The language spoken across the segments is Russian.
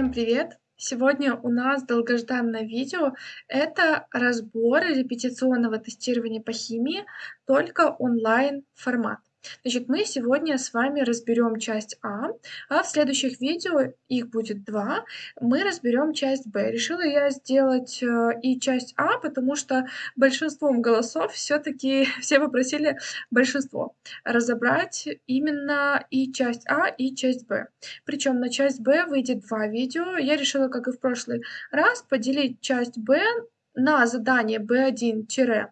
Всем привет! Сегодня у нас долгожданное видео. Это разбор репетиционного тестирования по химии, только онлайн формат. Значит, мы сегодня с вами разберем часть А, а в следующих видео, их будет два, мы разберем часть Б. Решила я сделать э, и часть А, потому что большинством голосов все-таки все попросили большинство разобрать именно и часть А, и часть Б. Причем на часть Б выйдет два видео. Я решила, как и в прошлый раз, поделить часть Б на задание B1-B9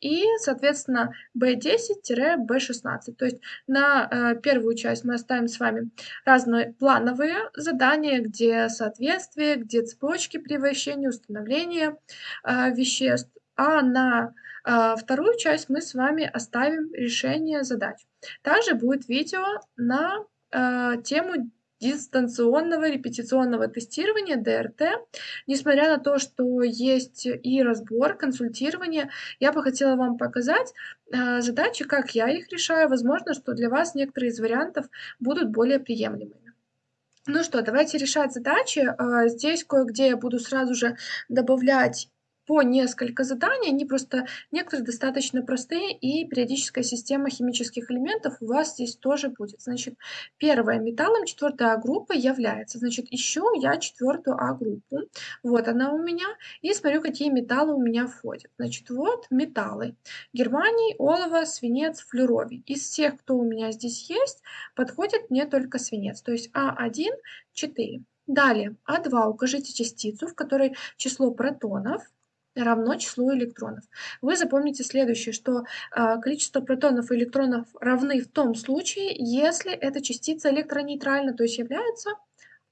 и, соответственно, B10-B16. То есть на э, первую часть мы оставим с вами разные плановые задания, где соответствие, где цепочки при вращении, установление э, веществ, а на э, вторую часть мы с вами оставим решение задач. Также будет видео на э, тему дистанционного репетиционного тестирования ДРТ. Несмотря на то, что есть и разбор, консультирование, я бы хотела вам показать э, задачи, как я их решаю. Возможно, что для вас некоторые из вариантов будут более приемлемыми. Ну что, давайте решать задачи. Э, здесь кое-где я буду сразу же добавлять по несколько заданий, они просто некоторые достаточно простые, и периодическая система химических элементов у вас здесь тоже будет. Значит, первая металлом, четвертая группа является. Значит, ищу я четвертую А-группу. Вот она у меня. И смотрю, какие металлы у меня входят. Значит, вот металлы. Германий, олово, свинец, флюровий. Из всех, кто у меня здесь есть, подходит мне только свинец. То есть А1, 4. Далее, А2 укажите частицу, в которой число протонов равно числу электронов. Вы запомните следующее, что э, количество протонов и электронов равны в том случае, если эта частица электронейтральна, то есть является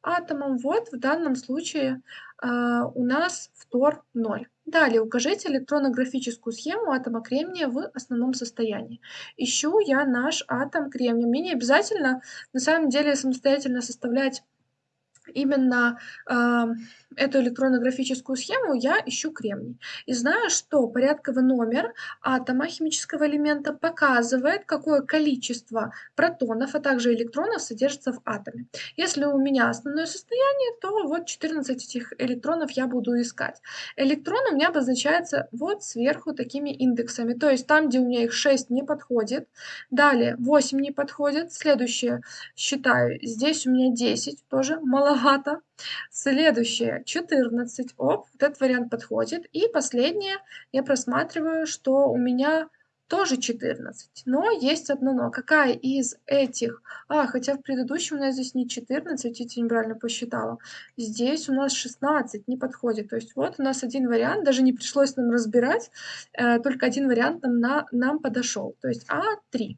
атомом. Вот в данном случае э, у нас фтор 0. Далее укажите электронографическую схему атома кремния в основном состоянии. Ищу я наш атом кремния. Мне не обязательно на самом деле самостоятельно составлять именно э, эту электронно-графическую схему я ищу кремний. И знаю, что порядковый номер атома химического элемента показывает, какое количество протонов, а также электронов содержится в атоме. Если у меня основное состояние, то вот 14 этих электронов я буду искать. Электрон у меня обозначается вот сверху такими индексами. То есть там, где у меня их 6 не подходит, далее 8 не подходит, следующее считаю, здесь у меня 10, тоже маловато. Следующее 14. Оп, вот этот вариант подходит. И последнее я просматриваю, что у меня тоже 14. Но есть одно но. Какая из этих... А, хотя в предыдущем у нас здесь не 14, я неправильно посчитала. Здесь у нас 16, не подходит. То есть вот у нас один вариант, даже не пришлось нам разбирать, э, только один вариант нам, на, нам подошел. То есть А3.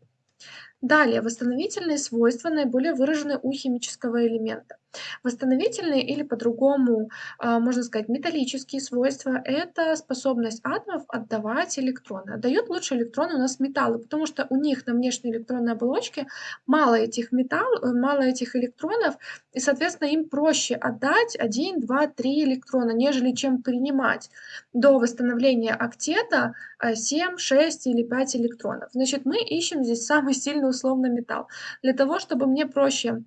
Далее, восстановительные свойства наиболее выражены у химического элемента. Восстановительные или по-другому, а, можно сказать, металлические свойства – это способность атомов отдавать электроны. Отдают лучше электроны у нас металлы, потому что у них на внешней электронной оболочке мало этих, металл, э, мало этих электронов, и, соответственно, им проще отдать 1, 2, 3 электрона, нежели чем принимать до восстановления октета 7, а, 6 или 5 электронов. Значит, мы ищем здесь самый сильный условно металл. Для того, чтобы мне проще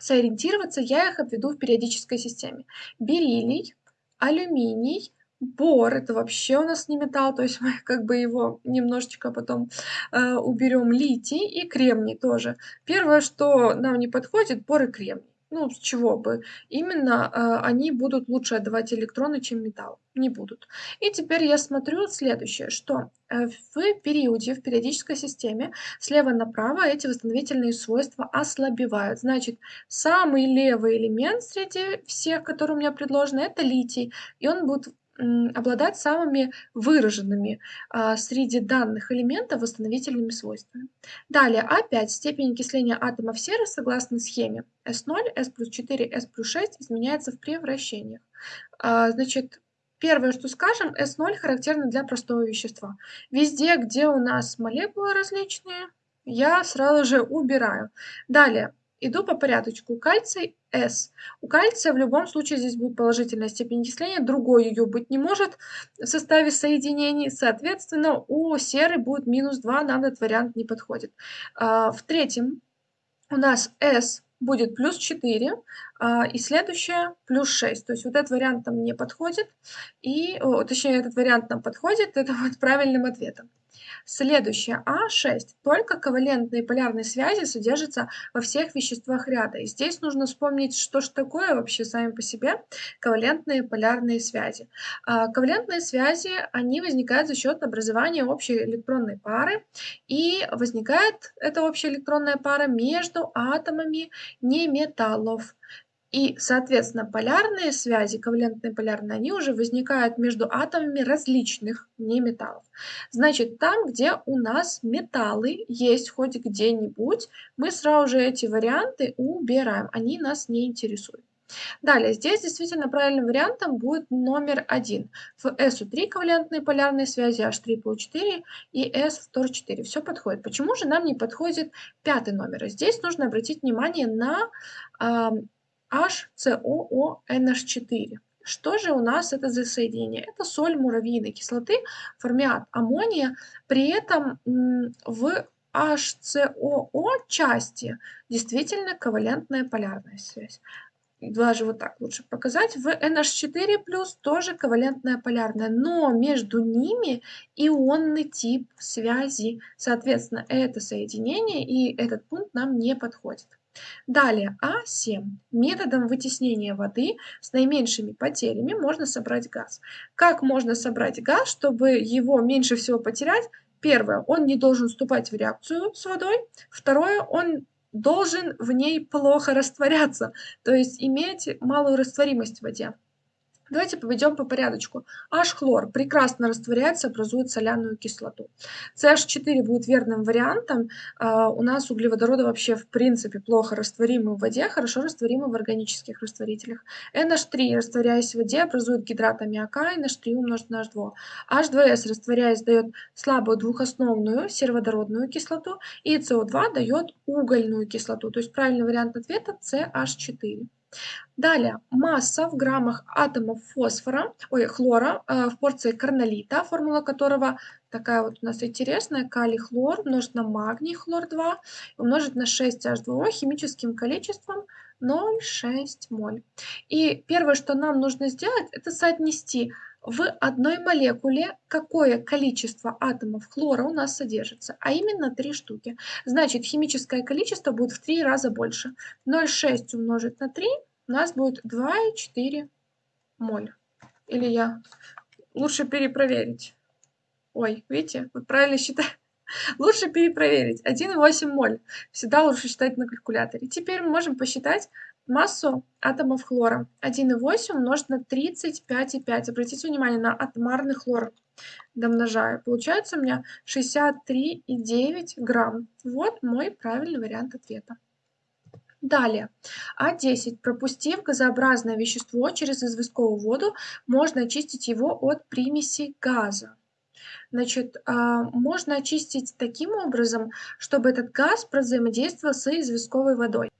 сориентироваться, я их обведу в периодической системе. Бериллий, алюминий, бор, это вообще у нас не металл, то есть мы как бы его немножечко потом э, уберем, литий и кремний тоже. Первое, что нам не подходит, бор и кремний. Ну, с чего бы? Именно э, они будут лучше отдавать электроны, чем металл. Не будут. И теперь я смотрю следующее, что э, в периоде, в периодической системе, слева направо эти восстановительные свойства ослабевают. Значит, самый левый элемент среди всех, которые у меня предложены, это литий. И он будет обладать самыми выраженными а, среди данных элементов восстановительными свойствами. Далее, опять степень окисления атомов серы согласно схеме S0, S плюс 4, S плюс 6 изменяется в превращениях. А, значит, первое, что скажем, S0 характерно для простого вещества. Везде, где у нас молекулы различные, я сразу же убираю. Далее, Иду по порядочку. Кальций С. У кальция в любом случае здесь будет положительная степень окисления, другой ее быть не может в составе соединений. Соответственно, у серы будет минус 2, нам этот вариант не подходит. А, в третьем у нас С будет плюс 4, А, и следующее плюс 6. То есть вот этот вариант нам не подходит. И, о, точнее, этот вариант нам подходит, это вот правильным ответом. Следующее, А6. Только ковалентные полярные связи содержатся во всех веществах ряда. И здесь нужно вспомнить, что же такое вообще сами по себе ковалентные полярные связи. А, ковалентные связи, они возникают за счет образования общей электронной пары. И возникает эта общая электронная пара между атомами неметаллов. И, соответственно, полярные связи, ковалентные полярные, они уже возникают между атомами различных неметаллов. Значит, там, где у нас металлы есть хоть где-нибудь, мы сразу же эти варианты убираем, они нас не интересуют. Далее, здесь действительно правильным вариантом будет номер один. В SU3 ковалентные полярные связи H3PO4 и S в TOR4. Все подходит. Почему же нам не подходит пятый номер? Здесь нужно обратить внимание на HCOONH4. Что же у нас это за соединение? Это соль муравьиной кислоты, формиат аммония. При этом в HCOO части действительно ковалентная полярная связь. Даже вот так лучше показать. В NH4 тоже ковалентная полярная, но между ними ионный тип связи. Соответственно, это соединение и этот пункт нам не подходит. Далее, А7. Методом вытеснения воды с наименьшими потерями можно собрать газ. Как можно собрать газ, чтобы его меньше всего потерять? Первое, он не должен вступать в реакцию с водой. Второе, он должен в ней плохо растворяться, то есть иметь малую растворимость в воде. Давайте поведем по порядочку. H-хлор прекрасно растворяется, образует соляную кислоту. CH4 будет верным вариантом. Uh, у нас углеводороды вообще в принципе плохо растворимы в воде, хорошо растворимы в органических растворителях. NH3, растворяясь в воде, образует гидрат аммиака, NH3 умножить на H2. H2S, растворяясь, дает слабую двухосновную сероводородную кислоту, и CO2 дает угольную кислоту. То есть правильный вариант ответа CH4. Далее, масса в граммах атомов фосфора, ой, хлора э, в порции карнолита, формула которого такая вот у нас интересная, калий хлор умножить на магний хлор 2 умножить на 6H2O химическим количеством 0,6 моль. И первое, что нам нужно сделать, это соотнести в одной молекуле какое количество атомов хлора у нас содержится, а именно 3 штуки. Значит, химическое количество будет в 3 раза больше. 0,6 умножить на 3 у нас будет 2,4 моль. Или я лучше перепроверить. Ой, видите, вот правильно считаю. Лучше перепроверить. 1,8 моль. Всегда лучше считать на калькуляторе. Теперь мы можем посчитать массу атомов хлора. 1,8 умножить на 35,5. Обратите внимание на атомарный хлор. Домножаю. Получается у меня 63,9 грамм. Вот мой правильный вариант ответа. Далее, А10. Пропустив газообразное вещество через известковую воду, можно очистить его от примеси газа. Значит, а, можно очистить таким образом, чтобы этот газ взаимодействовал с известковой водой.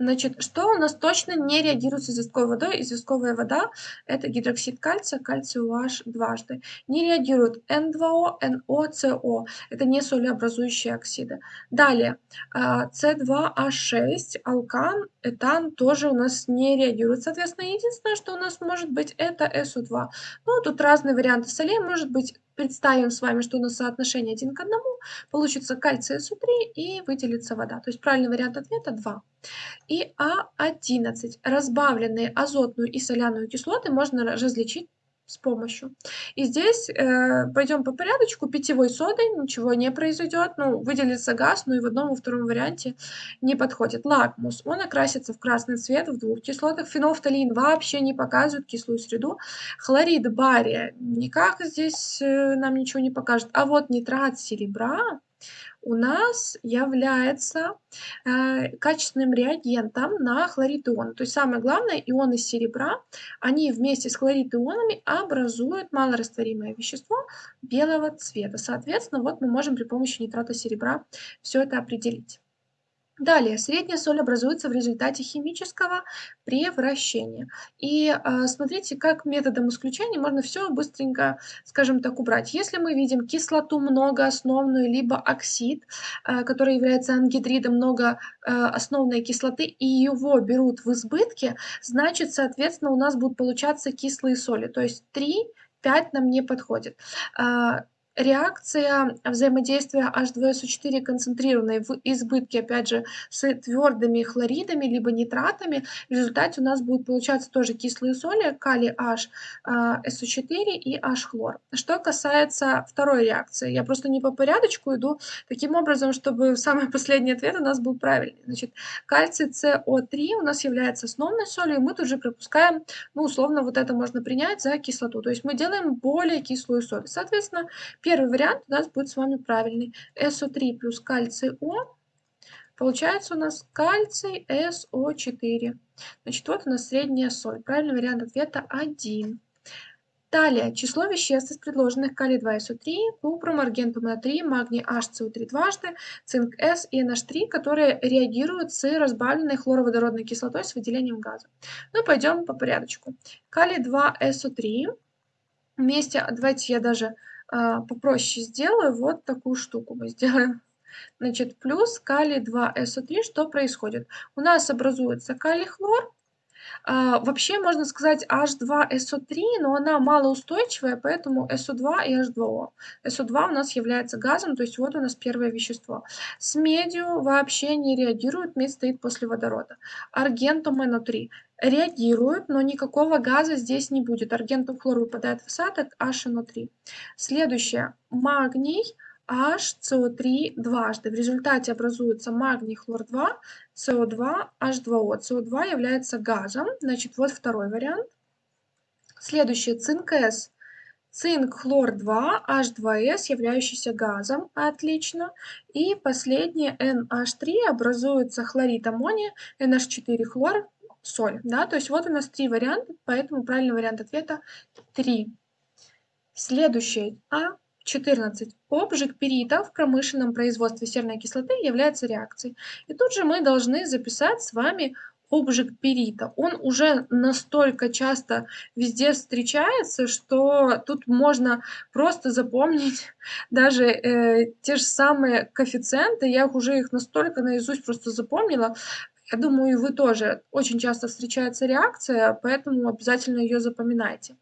Значит, что у нас точно не реагирует с известковой водой? Известковая вода – это гидроксид кальция, кальций OH дважды. Не реагирует N2O, NO, Это не солеобразующие оксиды. Далее, C2H6, а, алкан, этан тоже у нас не реагирует. Соответственно, единственное, что у нас может быть, это SO2. Ну, тут разные варианты солей. Может быть, представим с вами, что у нас соотношение один к одному, получится кальций СО3 и выделится вода. То есть правильный вариант ответа 2. И А11. Разбавленные азотную и соляную кислоты можно различить с помощью. И здесь э, пойдем по порядочку. Питьевой содой ничего не произойдет. Ну, выделится газ, но и в одном и втором варианте не подходит. Лакмус. Он окрасится в красный цвет в двух кислотах. Фенофталин вообще не показывает кислую среду. Хлорид бария никак здесь э, нам ничего не покажет. А вот нитрат серебра у нас является э, качественным реагентом на хлорид ион. То есть самое главное, ионы серебра, они вместе с хлорид ионами образуют малорастворимое вещество белого цвета. Соответственно, вот мы можем при помощи нитрата серебра все это определить. Далее, средняя соль образуется в результате химического превращения. И э, смотрите, как методом исключения можно все быстренько, скажем так, убрать. Если мы видим кислоту многоосновную, либо оксид, э, который является ангидридом многоосновной кислоты, и его берут в избытке, значит, соответственно, у нас будут получаться кислые соли. То есть 3 5 нам не подходит. Реакция взаимодействия H2SO4 концентрированной в избытке, опять же, с твердыми хлоридами либо нитратами. В результате у нас будет получаться тоже кислые соли, калий H, SO4 и H-хлор. Что касается второй реакции, я просто не по порядочку иду таким образом, чтобы самый последний ответ у нас был правильный. Значит, кальций CO3 у нас является основной солью, и мы тут же пропускаем, ну, условно, вот это можно принять за кислоту. То есть мы делаем более кислую соль. Соответственно, вариант у нас будет с вами правильный. СО3 плюс кальций О. Получается у нас кальций СО4. Значит, вот у нас средняя соль. Правильный вариант ответа 1. Далее, число веществ из предложенных калий-2СО3, купрум, аргентум натрий, магний HCO3 дважды, цинк С и NH3, которые реагируют с разбавленной хлороводородной кислотой с выделением газа. Ну, пойдем по порядочку. Калий-2СО3 вместе, давайте я даже попроще сделаю. Вот такую штуку мы сделаем. Значит, плюс калий 2СО3. Что происходит? У нас образуется калий-хлор. А, вообще можно сказать H2SO3, но она малоустойчивая, поэтому SO2 и H2O. SO2 у нас является газом, то есть вот у нас первое вещество. С медью вообще не реагирует, медь стоит после водорода. Аргентум NO3 реагируют, но никакого газа здесь не будет. Аргентум хлор выпадает в осадок, HNO3. Следующее. Магний, HCO3 дважды. В результате образуется магний хлор-2, CO2, H2O. CO2 является газом, значит, вот второй вариант. Следующее. Цинк С. Цинк хлор-2, H2S, являющийся газом. Отлично. И последнее NH3 образуется хлорид аммония, NH4 хлор, соль. Да? То есть вот у нас три варианта, поэтому правильный вариант ответа 3. Следующее. А. 14. Обжиг перита в промышленном производстве серной кислоты является реакцией. И тут же мы должны записать с вами обжиг перита. Он уже настолько часто везде встречается, что тут можно просто запомнить даже э, те же самые коэффициенты. Я уже их настолько наизусть просто запомнила. Я думаю, вы тоже. Очень часто встречается реакция, поэтому обязательно ее запоминайте.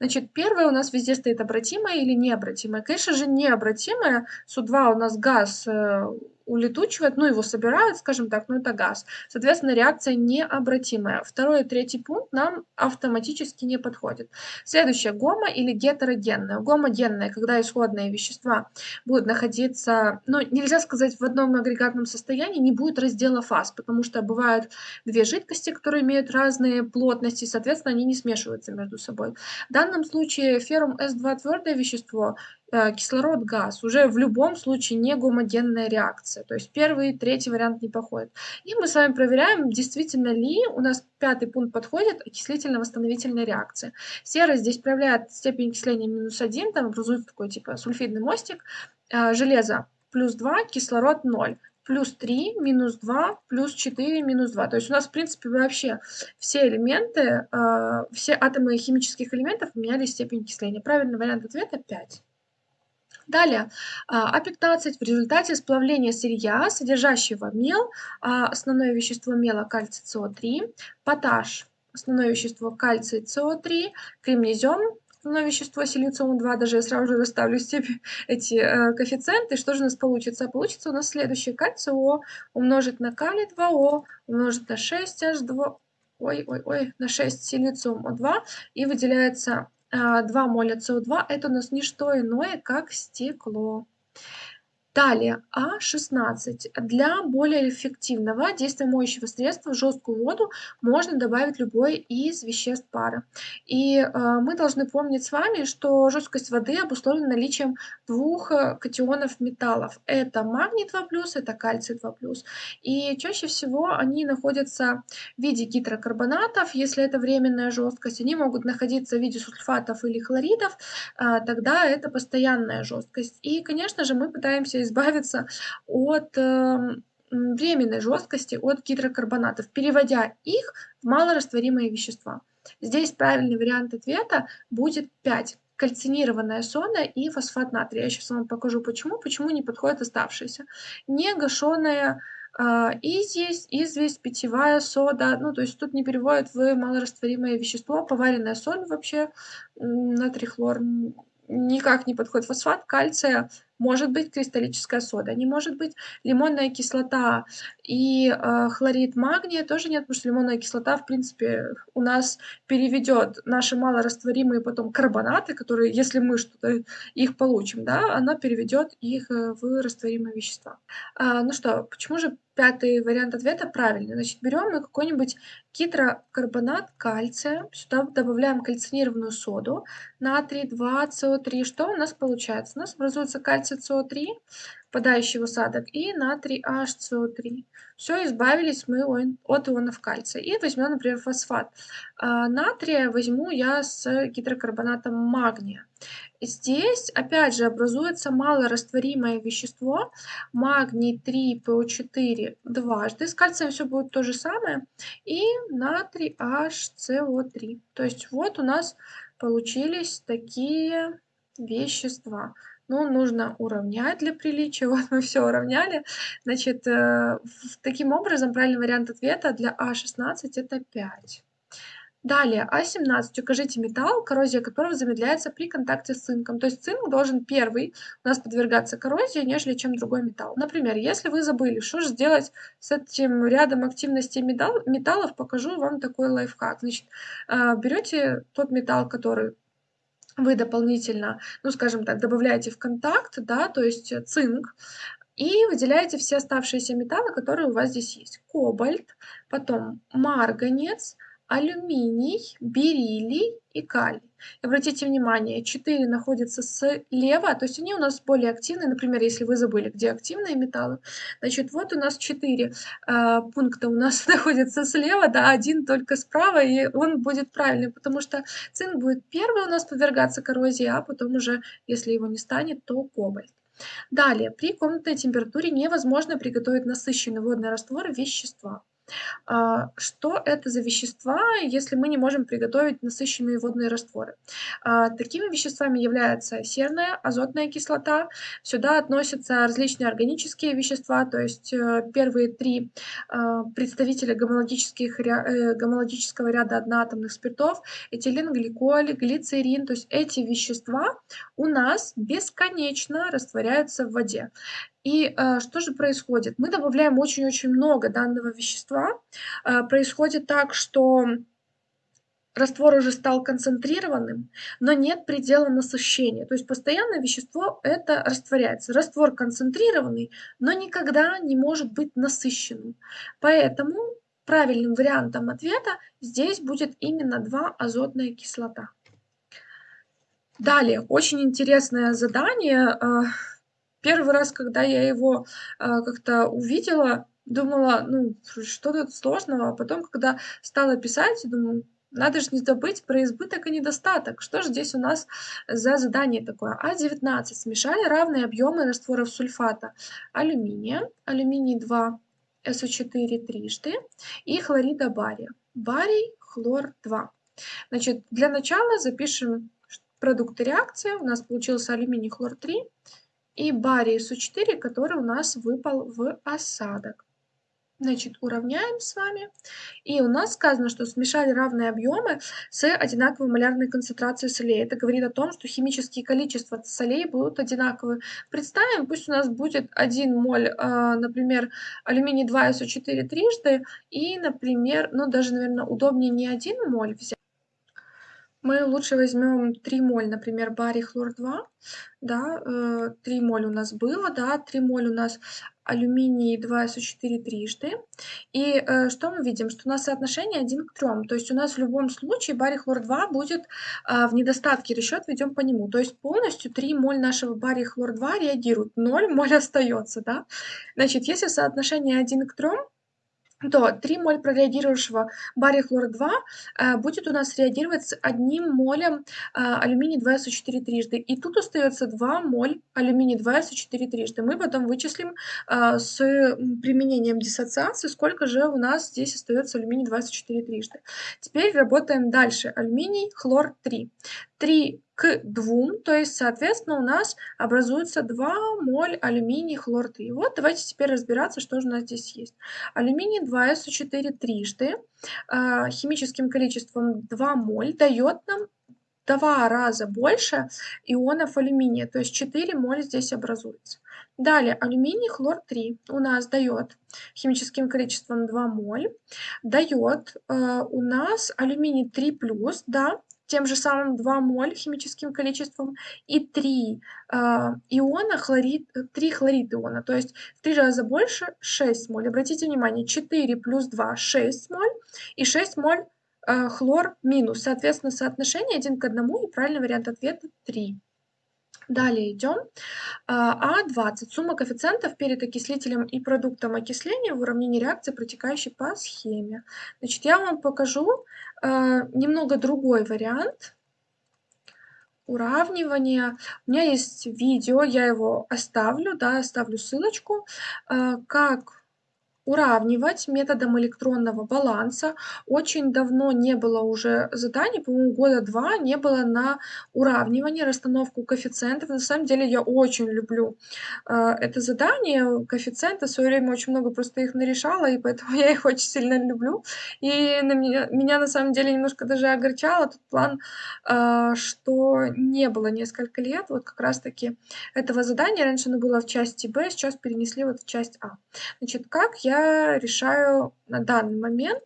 Значит, первое у нас везде стоит обратимое или необратимое. Конечно же, необратимое. СУ2 у нас газ э, улетучивает, ну, его собирают, скажем так, ну, это газ. Соответственно, реакция необратимая. Второй и третий пункт нам автоматически не подходит. Следующее, гомо или гетерогенное. Гомогенное, когда исходные вещества будут находиться, ну, нельзя сказать в одном агрегатном состоянии, не будет раздела фаз, потому что бывают две жидкости, которые имеют разные плотности, соответственно, они не смешиваются между собой. В данном случае феррум С2 твердое вещество Э, кислород, газ, уже в любом случае не гомогенная реакция. То есть первый, третий вариант не подходит. И мы с вами проверяем, действительно ли у нас пятый пункт подходит окислительно-восстановительная реакция. Сера здесь проявляет степень окисления минус 1, там образуется такой типа сульфидный мостик. Э, железо плюс 2, кислород 0 плюс 3, минус 2, плюс 4, минус 2. То есть у нас, в принципе, вообще все элементы, э, все атомы химических элементов меняли степень окисления. Правильный вариант ответа 5. Далее, А15 в результате сплавления сырья, содержащего мел, а, основное вещество мела кальций СО3, поташ, основное вещество кальций СО3, кремнезем, основное вещество силициум-2, даже я сразу же расставлю степень, эти э, коэффициенты, что же у нас получится? Получится у нас следующее, кальций О умножить на калий 2О, умножить на 6H2, ой-ой-ой, на 6 силициум-2, и выделяется 2 а, моля СО2 это у нас не что иное, как стекло. Далее, А16. Для более эффективного действия моющего средства в жесткую воду можно добавить любой из веществ пары. И э, мы должны помнить с вами, что жесткость воды обусловлена наличием двух э, катионов металлов. Это магний 2+, это кальций 2+. И чаще всего они находятся в виде гидрокарбонатов. Если это временная жесткость, они могут находиться в виде сульфатов или хлоридов, э, тогда это постоянная жесткость. И, конечно же, мы пытаемся избавиться от эм, временной жесткости от гидрокарбонатов, переводя их в малорастворимые вещества. Здесь правильный вариант ответа будет 5 кальцинированная сода и фосфат натрия. Я сейчас вам покажу почему, почему не подходят оставшиеся. Не гашеная а, и здесь известь, питьевая сода, ну, то есть тут не переводят в малорастворимое вещество, поваренная соль вообще, натрий хлор никак не подходит фосфат кальция, может быть кристаллическая сода, не может быть лимонная кислота и э, хлорид магния тоже нет, потому что лимонная кислота, в принципе, у нас переведет наши малорастворимые потом карбонаты, которые, если мы что-то их получим, да, она переведет их э, в растворимые вещества. А, ну что, почему же пятый вариант ответа правильный? Значит, берем мы какой-нибудь гидрокарбонат кальция, сюда добавляем кальцинированную соду, натрий 2, СО3. Что у нас получается? У нас образуется кальций СО3, впадающий в осадок, и натрий HCO3. Все, избавились мы от ионов кальция. И возьмем, например, фосфат. А, натрия возьму я с гидрокарбонатом магния. Здесь, опять же, образуется малорастворимое вещество, магний 3, ПО4 дважды. С кальцием все будет то же самое. И натрий HCO3. То есть вот у нас получились такие вещества. Ну, нужно уравнять для приличия. Вот мы все уравняли. Значит, э, таким образом, правильный вариант ответа для А16 это 5. Далее, А17. Укажите металл, коррозия которого замедляется при контакте с цинком. То есть цинк должен первый у нас подвергаться коррозии, нежели чем другой металл. Например, если вы забыли, что же сделать с этим рядом активности металл, металлов, покажу вам такой лайфхак. Значит, э, берете тот металл, который вы дополнительно, ну, скажем так, добавляете в контакт, да, то есть цинк, и выделяете все оставшиеся металлы, которые у вас здесь есть. Кобальт, потом марганец, алюминий, бериллий и калий. Обратите внимание, 4 находятся слева, то есть они у нас более активные. Например, если вы забыли, где активные металлы, значит, вот у нас 4 э, а, пункта у нас находятся слева, да, один только справа, и он будет правильный, потому что цинк будет первый у нас подвергаться коррозии, а потом уже, если его не станет, то кобальт. Далее, при комнатной температуре невозможно приготовить насыщенный водный раствор вещества. А, что это за вещества, если мы не можем приготовить насыщенные водные растворы? А, такими веществами являются серная, азотная кислота. Сюда относятся различные органические вещества, то есть э, первые три а, представителя гомологических, э, гомологического ряда одноатомных спиртов, этилен, гликоль, глицерин. То есть эти вещества у нас бесконечно растворяются в воде. И э, что же происходит? Мы добавляем очень-очень много данного вещества. Э, происходит так, что раствор уже стал концентрированным, но нет предела насыщения. То есть постоянно вещество это растворяется. Раствор концентрированный, но никогда не может быть насыщенным. Поэтому правильным вариантом ответа здесь будет именно 2 азотная кислота. Далее, очень интересное задание. Первый раз, когда я его, а, как-то увидела, думала, ну, что тут сложного, а потом, когда стала писать, думаю, надо же не забыть про избыток и недостаток. Что же здесь у нас за задание такое? А19. Смешали равные объемы растворов сульфата алюминия, алюминий 2, СО4 трижды и хлорида бария. Барий, хлор 2. Значит, для начала запишем продукты реакции. У нас получился алюминий, хлор 3 и барий СУ4, который у нас выпал в осадок. Значит, уравняем с вами. И у нас сказано, что смешали равные объемы с одинаковой малярной концентрацией солей. Это говорит о том, что химические количества солей будут одинаковые. Представим, пусть у нас будет 1 моль, а, например, алюминий 2 СО4 трижды, и, например, ну даже, наверное, удобнее не 1 моль взять, мы лучше возьмем 3 моль, например, барий хлор 2, да, 3 э, моль у нас было, да, 3 моль у нас алюминий 2СО4 трижды. И э, что мы видим? Что у нас соотношение 1 к 3. То есть у нас в любом случае барий хлор 2 будет э, в недостатке, расчет ведем по нему. То есть полностью 3 моль нашего бария хлор 2 реагируют, 0 моль остается. Да? Значит, если соотношение 1 к 3, то 3 моль прореагировавшего бария хлора-2 э, будет у нас реагировать с 1 молем э, алюминий 2СО4 трижды. И тут остается 2 моль алюминий 2СО4 трижды. Мы потом вычислим э, с применением диссоциации, сколько же у нас здесь остается алюминий 2СО4 трижды. Теперь работаем дальше. Алюминий, хлор 3. 3 к 2, то есть, соответственно, у нас образуется 2 моль алюминий хлор 3. Вот давайте теперь разбираться, что же у нас здесь есть. Алюминий 2СО4 трижды э, химическим количеством 2 моль дает нам два раза больше ионов алюминия, то есть 4 моль здесь образуется. Далее, алюминий хлор 3 у нас дает химическим количеством 2 моль, дает э, у нас алюминий 3+, да, тем же самым 2 моль химическим количеством и 3 э, иона хлорид, 3 хлорид иона, то есть в 3 раза больше 6 моль. Обратите внимание, 4 плюс 2 6 моль и 6 моль э, хлор минус. Соответственно, соотношение 1 к 1 и правильный вариант ответа 3. Далее идем. А20. Сумма коэффициентов перед окислителем и продуктом окисления в уравнении реакции, протекающей по схеме. Значит, я вам покажу а, немного другой вариант уравнивания. У меня есть видео, я его оставлю, да, оставлю ссылочку, а, как уравнивать методом электронного баланса. Очень давно не было уже заданий, по-моему, года два не было на уравнивание, расстановку коэффициентов. На самом деле я очень люблю э, это задание, коэффициенты. В свое время очень много просто их нарешала, и поэтому я их очень сильно люблю. И на меня, меня на самом деле немножко даже огорчало тот план, э, что не было несколько лет вот как раз-таки этого задания. Раньше оно было в части Б, сейчас перенесли вот в часть А. Значит, как я решаю на данный момент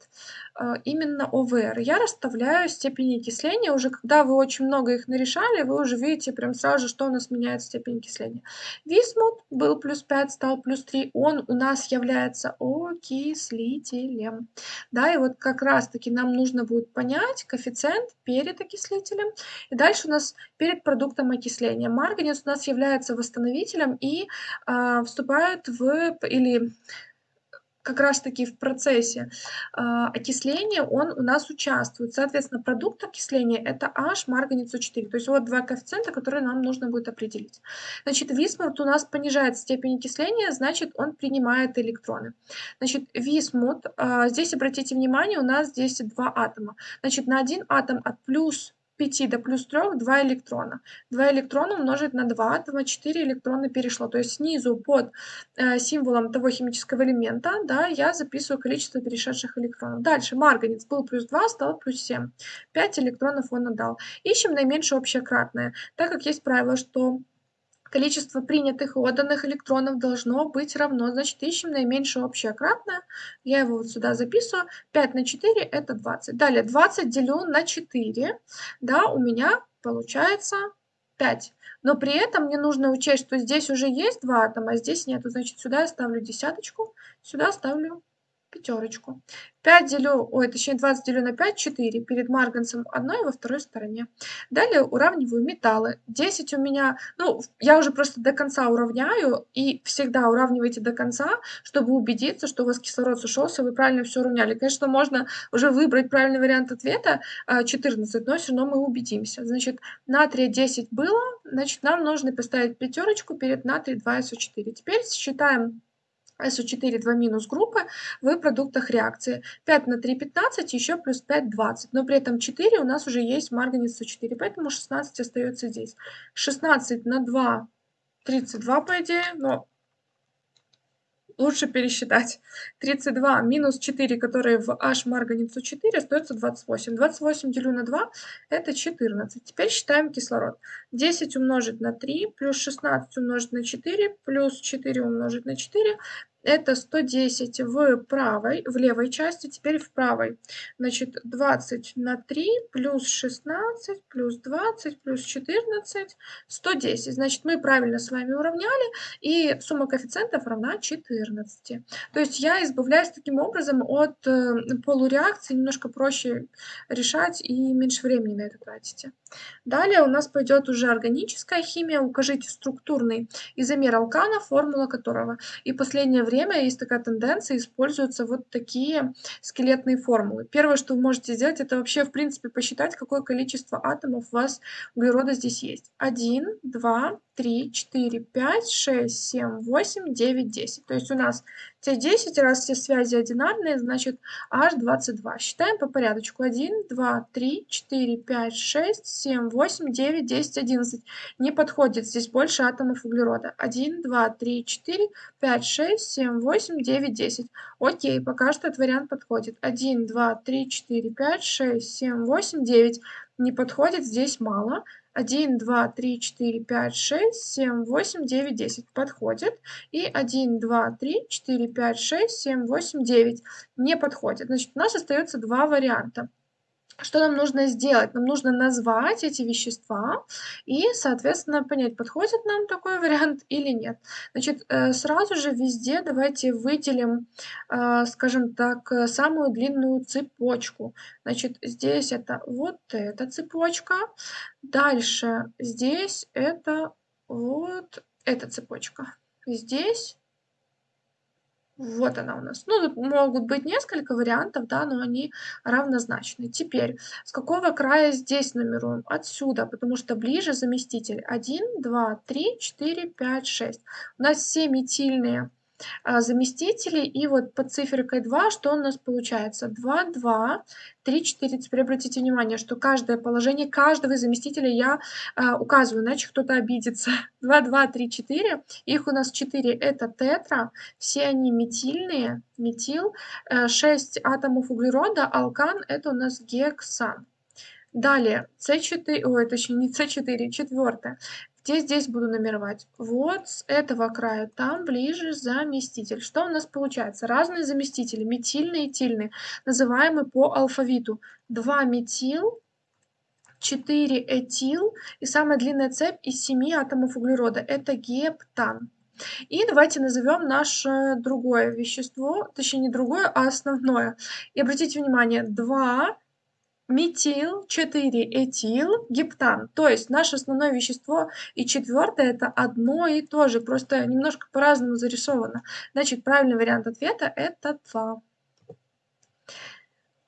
э, именно ОВР. Я расставляю степени окисления. Уже когда вы очень много их нарешали, вы уже видите прям сразу же, что у нас меняет степень окисления. Висмут был плюс 5, стал плюс 3. Он у нас является окислителем. Да, и вот как раз-таки нам нужно будет понять коэффициент перед окислителем. И дальше у нас перед продуктом окисления. Марганец у нас является восстановителем и э, вступает в... или как раз-таки в процессе э, окисления он у нас участвует. Соответственно, продукт окисления это H марганец О4. То есть вот два коэффициента, которые нам нужно будет определить. Значит, висмут у нас понижает степень окисления, значит, он принимает электроны. Значит, висмут, э, здесь обратите внимание, у нас здесь два атома. Значит, на один атом от плюс 5 до плюс 3 2 электрона. 2 электрона умножить на 2, атома 4 электрона перешло. То есть снизу под э, символом того химического элемента да, я записываю количество перешедших электронов. Дальше марганец был плюс 2, стал плюс 7. 5 электронов он отдал. Ищем наименьшее общее кратное. Так как есть правило, что количество принятых и отданных электронов должно быть равно. Значит, ищем наименьшее общее кратное. Я его вот сюда записываю. 5 на 4 это 20. Далее 20 делю на 4. Да, у меня получается 5. Но при этом мне нужно учесть, что здесь уже есть 2 атома, а здесь нету. Значит, сюда я ставлю десяточку, сюда ставлю пятерочку. 5 делю, ой, точнее 20 делю на 5, 4. Перед марганцем одной во второй стороне. Далее уравниваю металлы. 10 у меня, ну, я уже просто до конца уравняю. И всегда уравнивайте до конца, чтобы убедиться, что у вас кислород сошелся, вы правильно все уравняли. Конечно, можно уже выбрать правильный вариант ответа 14, а, но все равно мы убедимся. Значит, натрия 10 было, значит, нам нужно поставить пятерочку перед натрий 2СО4. Теперь считаем СО4 2 минус группы в продуктах реакции. 5 на 3 15, еще плюс 5 20. Но при этом 4 у нас уже есть марганец С4, поэтому 16 остается здесь. 16 на 2 32 по идее, но лучше пересчитать. 32 минус 4, которые в H марганецу 4, остается 28. 28 делю на 2, это 14. Теперь считаем кислород. 10 умножить на 3, плюс 16 умножить на 4, плюс 4 умножить на 4, это 110 в правой, в левой части, теперь в правой. Значит, 20 на 3 плюс 16 плюс 20 плюс 14, 110. Значит, мы правильно с вами уравняли, и сумма коэффициентов равна 14. То есть я избавляюсь таким образом от э, полуреакции, немножко проще решать и меньше времени на это тратите. Далее у нас пойдет уже органическая химия. Укажите структурный изомер алкана, формула которого. И в последнее время есть такая тенденция, используются вот такие скелетные формулы. Первое, что вы можете сделать, это вообще, в принципе, посчитать, какое количество атомов у вас углерода здесь есть. 1, 2, 3, 4, 5, 6, 7, 8, 9, 10. То есть у нас те 10, раз все связи одинарные, значит H22. Считаем по порядочку. 1, 2, 3, 4, 5, 6, 7, 8, 9, 10, 11. Не подходит, здесь больше атомов углерода. 1, 2, 3, 4, 5, 6, 7, 8, 9, 10. Окей, пока что этот вариант подходит. 1, 2, 3, 4, 5, 6, 7, 8, 9. Не подходит, здесь мало. 1, 2, 3, 4, 5, 6, 7, 8, 9, 10 подходит. И 1, 2, 3, 4, 5, 6, 7, 8, 9 не подходит. Значит, у нас остается два варианта. Что нам нужно сделать? Нам нужно назвать эти вещества и, соответственно, понять, подходит нам такой вариант или нет. Значит, э, сразу же везде давайте выделим, э, скажем так, э, самую длинную цепочку. Значит, здесь это вот эта цепочка. Дальше здесь это вот эта цепочка. Здесь вот она у нас. Ну, могут быть несколько вариантов, да, но они равнозначны. Теперь, с какого края здесь нумеруем? Отсюда, потому что ближе заместитель. 1, 2, 3, 4, 5, 6. У нас все метильные заместителей. И вот под циферкой 2 что у нас получается? 2, 2, 3, 4. Теперь обратите внимание, что каждое положение каждого заместителя я а, указываю, иначе кто-то обидится. 2, 2, 3, 4. Их у нас 4 это тетра. Все они метильные, метил. 6 э, атомов углерода, алкан это у нас гексан. Далее, С4, ой, точнее не С4, четвертое. Где здесь буду номеровать? Вот с этого края, там ближе заместитель. Что у нас получается? Разные заместители, метильные и тильные, называемые по алфавиту. 2 метил, 4 этил и самая длинная цепь из 7 атомов углерода. Это гептан. И давайте назовем наше другое вещество, точнее не другое, а основное. И обратите внимание, 2 метил, 4 этил, гептан. То есть наше основное вещество и четвертое это одно и то же, просто немножко по-разному зарисовано. Значит, правильный вариант ответа это 2.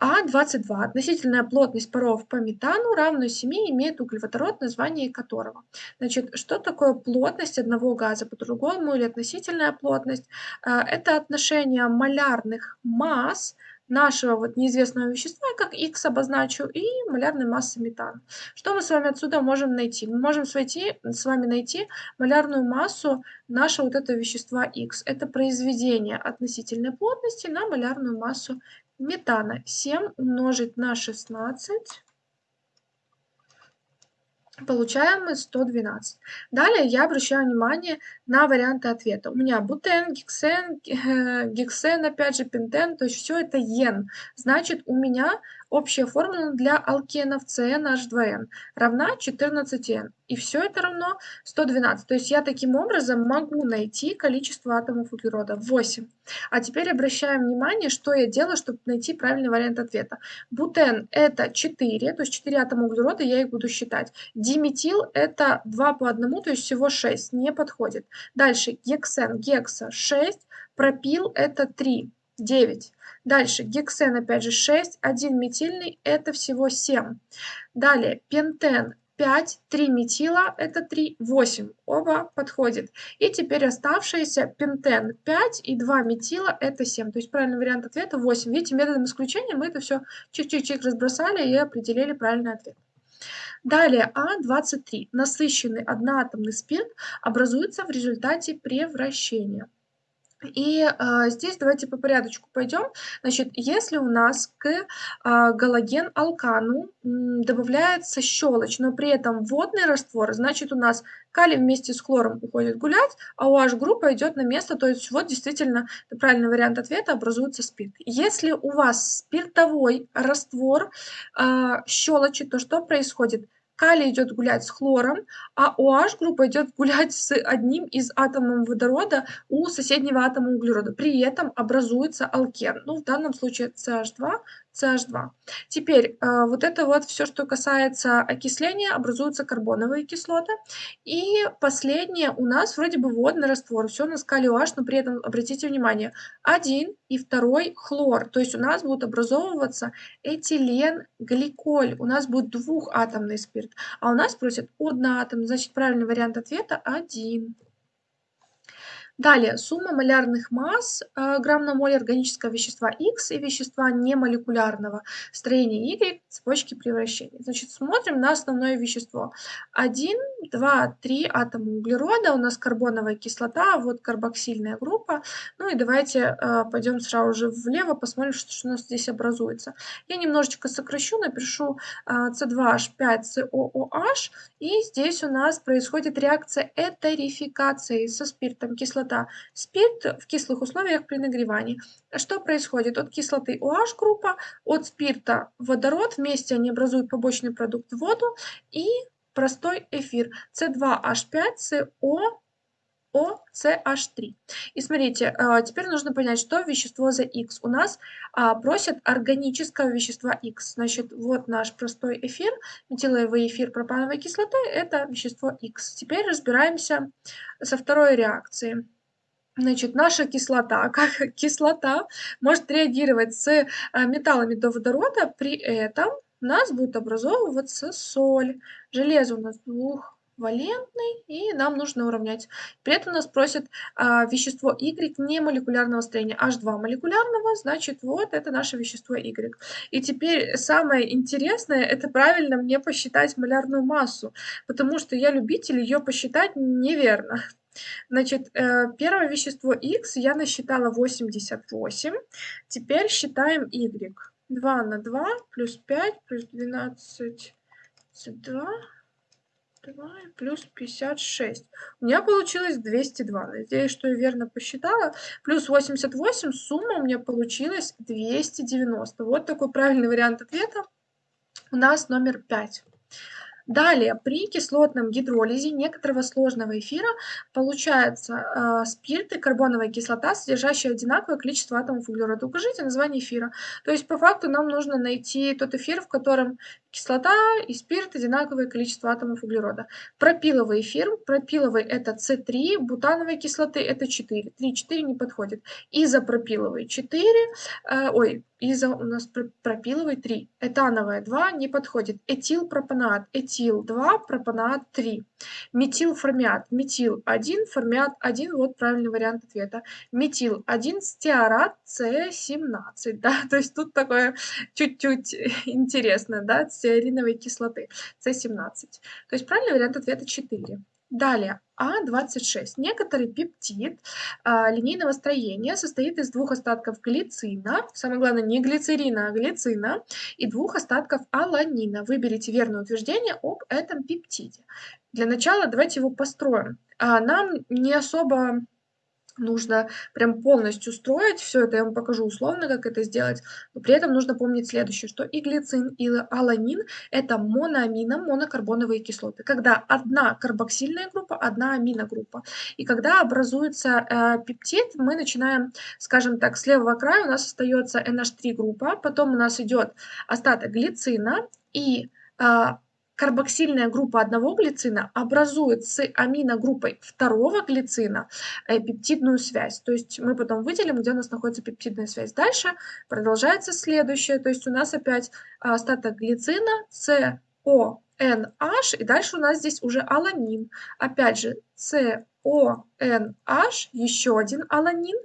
А22. Относительная плотность паров по метану равную 7 имеет углеводород, название которого. Значит, что такое плотность одного газа по-другому или относительная плотность? А, это отношение малярных масс нашего вот неизвестного вещества, я как X обозначу, и малярной массы метана. Что мы с вами отсюда можем найти? Мы можем войти, с вами найти малярную массу нашего вот этого вещества X. Это произведение относительной плотности на малярную массу метана. 7 умножить на 16 Получаем мы 112. Далее я обращаю внимание на варианты ответа. У меня бутен, гексен, гексен, опять же, пентен, то есть все это ен. Значит, у меня общая формула для алкенов CnH2n равна 14n. И все это равно 112. То есть я таким образом могу найти количество атомов углерода 8. А теперь обращаем внимание, что я делаю, чтобы найти правильный вариант ответа. Бутен это 4, то есть 4 атома углерода, я их буду считать. Диметил это 2 по 1, то есть всего 6, не подходит. Дальше гексен, гекса 6, пропил это 3, 9. Дальше гексен опять же 6, 1 метильный это всего 7. Далее пентен 5, 3 метила это 3, 8. Оба подходят. И теперь оставшиеся пентен 5 и 2 метила это 7. То есть правильный вариант ответа 8. Видите, методом исключения мы это все чик-чик-чик разбросали и определили правильный ответ. Далее А23. Насыщенный одноатомный спирт образуется в результате превращения. И а, здесь давайте по порядочку пойдем. Значит, если у нас к а, галоген-алкану добавляется щелочь, но при этом водный раствор, значит у нас калий вместе с хлором уходит гулять, а OH группа идет на место, то есть вот действительно правильный вариант ответа образуется спирт. Если у вас спиртовой раствор а, щелочи, то что происходит? Калий идет гулять с хлором, а OH группа идет гулять с одним из атомов водорода у соседнего атома углерода. При этом образуется алкен. Ну, в данном случае CH2, CH2. Теперь э, вот это вот все, что касается окисления, образуются карбоновые кислоты. И последнее у нас вроде бы водный раствор, все на скале OH, но при этом, обратите внимание, один и второй хлор. То есть у нас будут образовываться этилен, гликоль. У нас будет двухатомный спирт. А у нас просят одноатомный. Значит, правильный вариант ответа один. Далее, сумма малярных масс э, грамм на моль органического вещества X и вещества немолекулярного строения Y цепочки превращения. Значит, смотрим на основное вещество. 1, 2, 3 атома углерода, у нас карбоновая кислота, вот карбоксильная группа. Ну и давайте э, пойдем сразу же влево, посмотрим, что, у нас здесь образуется. Я немножечко сокращу, напишу э, C2H5COOH, и здесь у нас происходит реакция этерификации со спиртом кислоты кислота. Спирт в кислых условиях при нагревании. Что происходит? От кислоты OH группа, от спирта водород, вместе они образуют побочный продукт воду и простой эфир C2H5CO OCH3. И смотрите, а, теперь нужно понять, что вещество за X. У нас а, просят органического вещества X. Значит, вот наш простой эфир, метиловый эфир пропановой кислоты, это вещество X. Теперь разбираемся со второй реакцией. Значит, наша кислота, как кислота, может реагировать с а, металлами до водорода, при этом у нас будет образовываться соль. Железо у нас двухвалентный, и нам нужно уравнять. При этом нас просят а, вещество Y не молекулярного строения, H2 молекулярного, значит, вот это наше вещество Y. И теперь самое интересное, это правильно мне посчитать малярную массу, потому что я любитель ее посчитать неверно. Значит, э, первое вещество X я насчитала 88. Теперь считаем Y. 2 на 2 плюс 5 плюс 12, 2, 2 плюс 56. У меня получилось 202. Надеюсь, что я верно посчитала. Плюс 88, сумма у меня получилась 290. Вот такой правильный вариант ответа. У нас номер 5. Далее, при кислотном гидролизе некоторого сложного эфира получается э, спирт и карбоновая кислота, содержащие одинаковое количество атомов углерода. Укажите название эфира. То есть, по факту, нам нужно найти тот эфир, в котором кислота и спирт одинаковое количество атомов углерода. Пропиловый эфир, пропиловый это С3, бутановой кислоты это 4. 3, 4 не подходит. Изопропиловый 4, э, ой, изо у нас пропиловый 3. Этановая 2 не подходит. Этилпропанат, этил 2, пропанат 3. Метилформиат, метил 1, формиат 1, вот правильный вариант ответа. Метил 1, стеарат С17, да, то есть тут такое чуть-чуть интересно, да, стеариновой кислоты С17. То есть правильный вариант ответа 4. Далее, А26. Некоторый пептид а, линейного строения состоит из двух остатков глицина, самое главное не глицерина, а глицина, и двух остатков аланина. Выберите верное утверждение об этом пептиде. Для начала давайте его построим. А, нам не особо нужно прям полностью строить все это, я вам покажу условно, как это сделать, но при этом нужно помнить следующее, что и глицин, и аланин – это моноамино, монокарбоновые кислоты, когда одна карбоксильная группа, одна аминогруппа. И когда образуется э, пептид, мы начинаем, скажем так, с левого края у нас остается NH3 группа, потом у нас идет остаток глицина, и э, карбоксильная группа одного глицина образует с аминогруппой второго глицина э, пептидную связь. То есть мы потом выделим, где у нас находится пептидная связь. Дальше продолжается следующее. То есть у нас опять остаток глицина с О NH, и дальше у нас здесь уже аланин. Опять же, CONH, еще один аланин,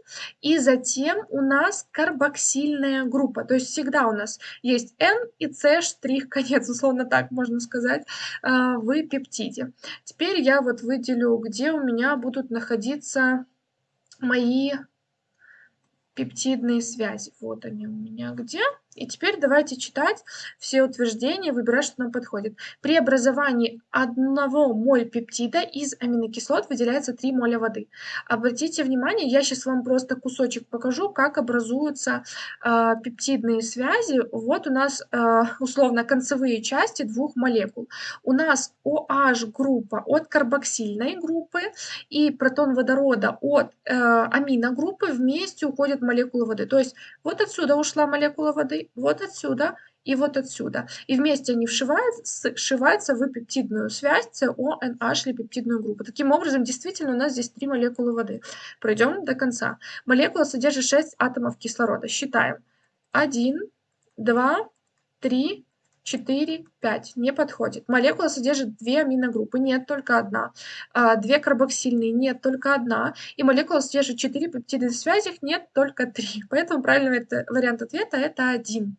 и затем у нас карбоксильная группа. То есть всегда у нас есть N и C штрих конец, условно так можно сказать, а, в пептиде. Теперь я вот выделю, где у меня будут находиться мои пептидные связи. Вот они у меня где. И теперь давайте читать все утверждения, выбирать, что нам подходит. При образовании одного моль пептида из аминокислот выделяется 3 моля воды. Обратите внимание, я сейчас вам просто кусочек покажу, как образуются э, пептидные связи. Вот у нас э, условно концевые части двух молекул. У нас OH группа от карбоксильной группы и протон водорода от э, аминогруппы вместе уходят молекулы воды. То есть вот отсюда ушла молекула воды, 3 вот отсюда и вот отсюда. И вместе они вшиваются, сшиваются в пептидную связь CONH или пептидную группу. Таким образом, действительно, у нас здесь три молекулы воды. Пройдем до конца. Молекула содержит 6 атомов кислорода. Считаем. 1, 2, 3, 4, 5. Не подходит. Молекула содержит две аминогруппы. Нет, только одна. А, две карбоксильные. Нет, только одна. И молекула содержит 4 пептиды в связях. Нет, только 3. Поэтому правильный вариант ответа это 1.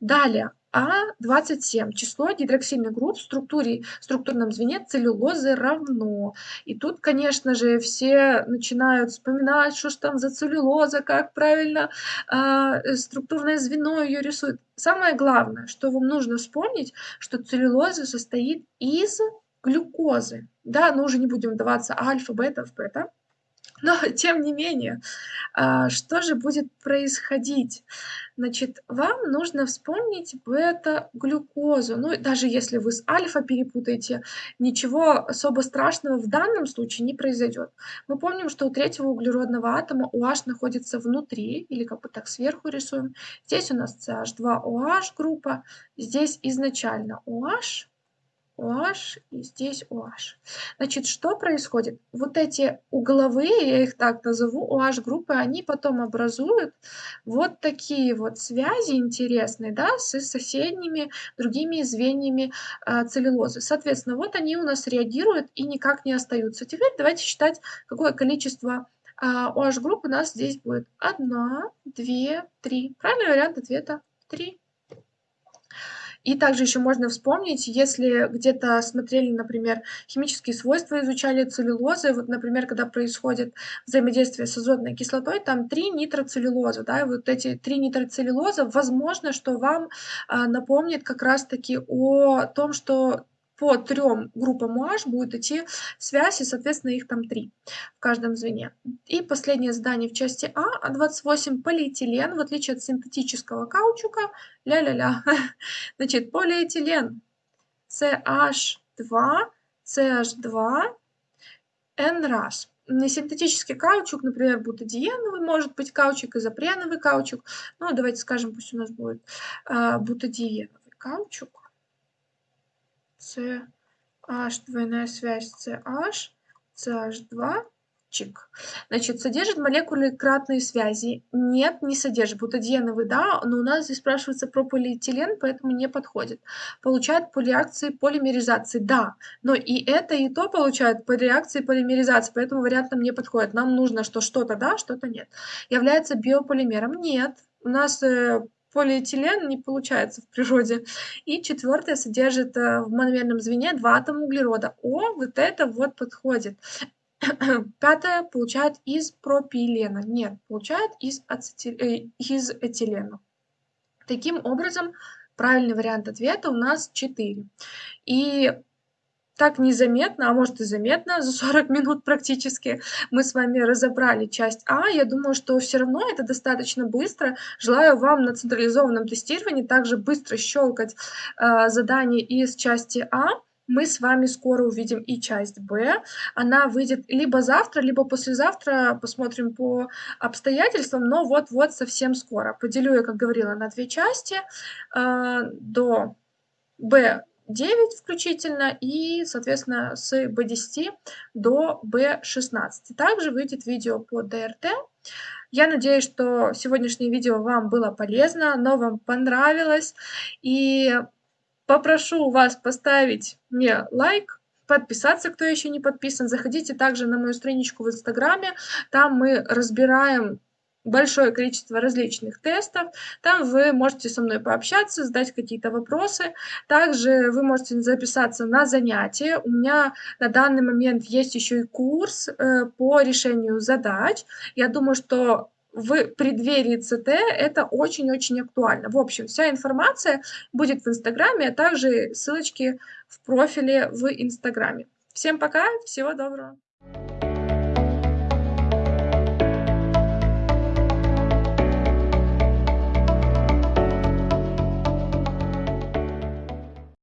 Далее, А27. Число гидроксильных групп в структуре, структурном звене целлюлозы равно. И тут, конечно же, все начинают вспоминать, что ж там за целлюлоза, как правильно э, структурное звено ее рисует. Самое главное, что вам нужно вспомнить, что целлюлоза состоит из глюкозы. Да, но уже не будем вдаваться альфа, бета, в бета. Но, тем не менее, а, что же будет происходить? Значит, вам нужно вспомнить бета-глюкозу. Ну, даже если вы с альфа перепутаете, ничего особо страшного в данном случае не произойдет. Мы помним, что у третьего углеродного атома OH находится внутри, или как бы так сверху рисуем. Здесь у нас CH2OH группа, здесь изначально OH, OH и здесь OH. Значит, что происходит? Вот эти угловые, я их так назову, OH-группы, они потом образуют вот такие вот связи интересные, да, с соседними другими звеньями э, целлюлозы. Соответственно, вот они у нас реагируют и никак не остаются. Теперь давайте считать, какое количество э, OH-групп у нас здесь будет. Одна, две, три. Правильный вариант ответа – три. И также еще можно вспомнить, если где-то смотрели, например, химические свойства, изучали целлюлозы, вот, например, когда происходит взаимодействие с азотной кислотой, там три нитроцеллюлозы, да, и вот эти три нитроцеллюлозы, возможно, что вам а, напомнит как раз-таки о том, что по трем группам OH будет идти связь, и, соответственно, их там три в каждом звене. И последнее задание в части А, 28 полиэтилен, в отличие от синтетического каучука, ля-ля-ля, значит, полиэтилен, CH2, CH2, N-раз. Синтетический каучук, например, бутадиеновый, может быть каучук, изопреновый каучук. Ну, давайте скажем, пусть у нас будет э, бутадиеновый каучук. CH, двойная связь CH, CH2, чик. Значит, содержит молекулы кратные связи? Нет, не содержит. Бутадиеновый, да, но у нас здесь спрашивается про полиэтилен, поэтому не подходит. Получает по реакции полимеризации? Да, но и это, и то получает по реакции полимеризации, поэтому вариант нам не подходит. Нам нужно, что что-то да, что-то нет. Является биополимером? Нет. У нас э, полиэтилен не получается в природе. И четвертое содержит э, в мономерном звене два атома углерода. О, вот это вот подходит. Пятое получает из пропилена. Нет, получает из, ацетил... э, из этилена. Таким образом, правильный вариант ответа у нас 4. И так незаметно, а может и заметно, за 40 минут практически мы с вами разобрали часть А. Я думаю, что все равно это достаточно быстро. Желаю вам на централизованном тестировании также быстро щелкать э, задания из части А. Мы с вами скоро увидим и часть Б. Она выйдет либо завтра, либо послезавтра. Посмотрим по обстоятельствам, но вот-вот совсем скоро. Поделю я, как говорила, на две части. Э, до Б 9 включительно и, соответственно, с B10 до B16. Также выйдет видео по ДРТ. Я надеюсь, что сегодняшнее видео вам было полезно, оно вам понравилось. И попрошу вас поставить мне лайк, подписаться, кто еще не подписан. Заходите также на мою страничку в Инстаграме. Там мы разбираем большое количество различных тестов. Там вы можете со мной пообщаться, задать какие-то вопросы. Также вы можете записаться на занятия. У меня на данный момент есть еще и курс э, по решению задач. Я думаю, что в преддверии ЦТ это очень-очень актуально. В общем, вся информация будет в Инстаграме, а также ссылочки в профиле в Инстаграме. Всем пока, всего доброго!